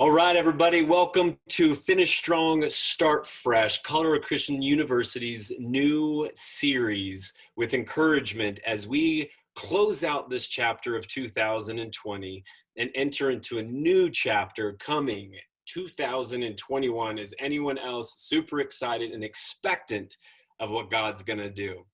All right, everybody, welcome to Finish Strong, Start Fresh, Colorado Christian University's new series with encouragement as we close out this chapter of 2020 and enter into a new chapter coming 2021. Is anyone else super excited and expectant of what God's going to do?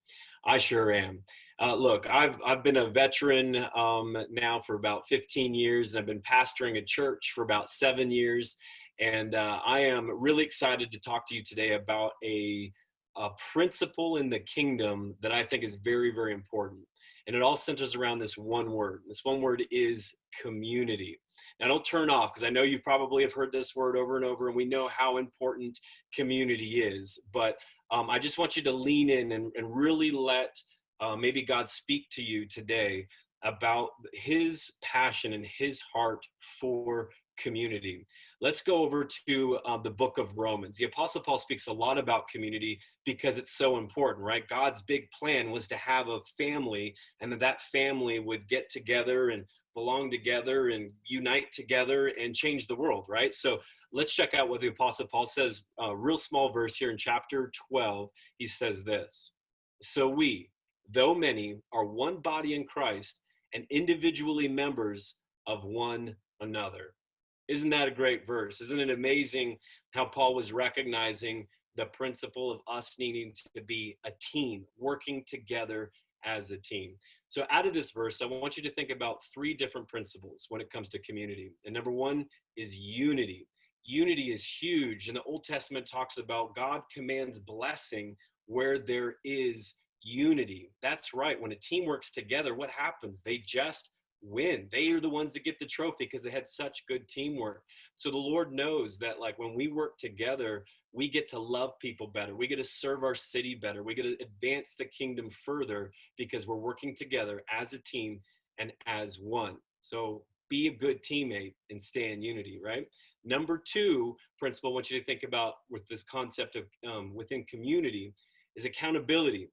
I sure am. Uh, look, I've I've been a veteran um, now for about 15 years. And I've been pastoring a church for about seven years, and uh, I am really excited to talk to you today about a, a principle in the kingdom that I think is very very important, and it all centers around this one word. This one word is community. Now, don't turn off because I know you probably have heard this word over and over, and we know how important community is. But um, I just want you to lean in and, and really let uh, maybe God speak to you today about his passion and his heart for community. Let's go over to uh, the book of Romans. The Apostle Paul speaks a lot about community because it's so important, right? God's big plan was to have a family and that that family would get together and belong together and unite together and change the world, right? So let's check out what the Apostle Paul says. A real small verse here in chapter 12. He says this So we, though many, are one body in Christ and individually members of one another. Isn't that a great verse? Isn't it amazing how Paul was recognizing the principle of us needing to be a team, working together as a team? So, out of this verse, I want you to think about three different principles when it comes to community. And number one is unity. Unity is huge. And the Old Testament talks about God commands blessing where there is unity. That's right. When a team works together, what happens? They just win. They are the ones that get the trophy because they had such good teamwork. So the Lord knows that like when we work together, we get to love people better. We get to serve our city better. We get to advance the kingdom further because we're working together as a team and as one. So be a good teammate and stay in unity, right? Number two principle I want you to think about with this concept of um, within community is accountability.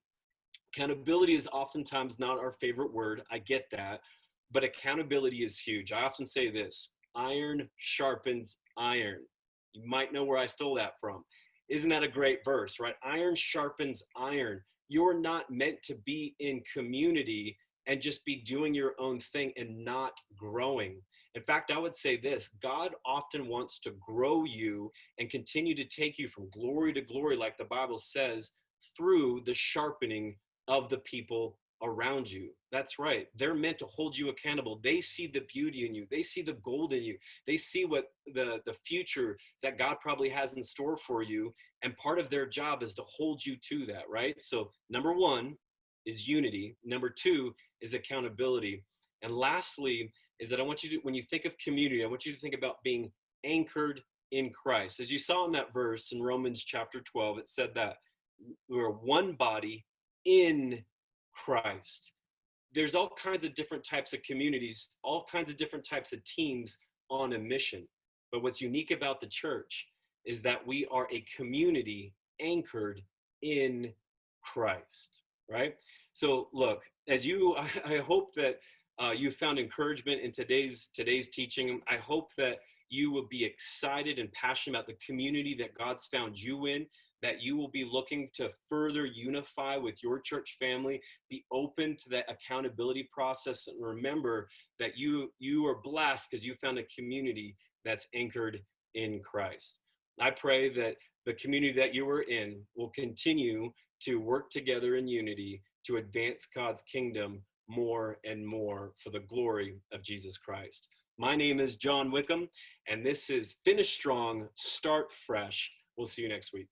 Accountability is oftentimes not our favorite word. I get that. But accountability is huge. I often say this iron sharpens iron. You might know where I stole that from. Isn't that a great verse, right? Iron sharpens iron. You're not meant to be in community and just be doing your own thing and not growing. In fact, I would say this God often wants to grow you and continue to take you from glory to glory, like the Bible says, through the sharpening of the people around you. That's right. They're meant to hold you accountable. They see the beauty in you. They see the gold in you. They see what the the future that God probably has in store for you and part of their job is to hold you to that, right? So number 1 is unity. Number 2 is accountability. And lastly is that I want you to when you think of community, I want you to think about being anchored in Christ. As you saw in that verse in Romans chapter 12, it said that we're one body in Christ. There's all kinds of different types of communities, all kinds of different types of teams on a mission. But what's unique about the church is that we are a community anchored in Christ, right? So look, as you, I, hope that uh, you found encouragement in today's today's teaching. I hope that you will be excited and passionate about the community that God's found you in that you will be looking to further unify with your church family be open to that accountability process and remember that you you are blessed because you found a community that's anchored in christ. I pray that the community that you are in will continue to work together in unity to advance god's kingdom more and more for the glory of jesus christ. My name is john wickham and this is finish strong start fresh. We'll see you next week